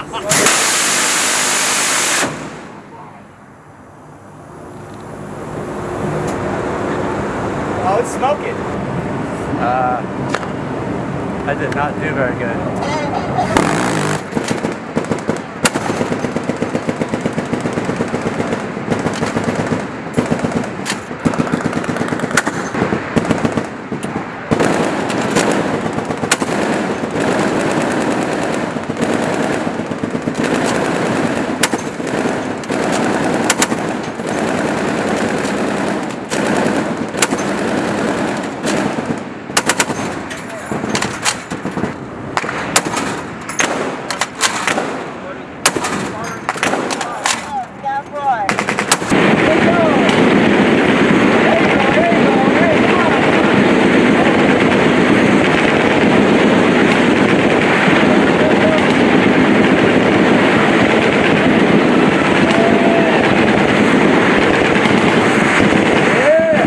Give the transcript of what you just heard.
oh, it's smoking. Uh, I did not do very good.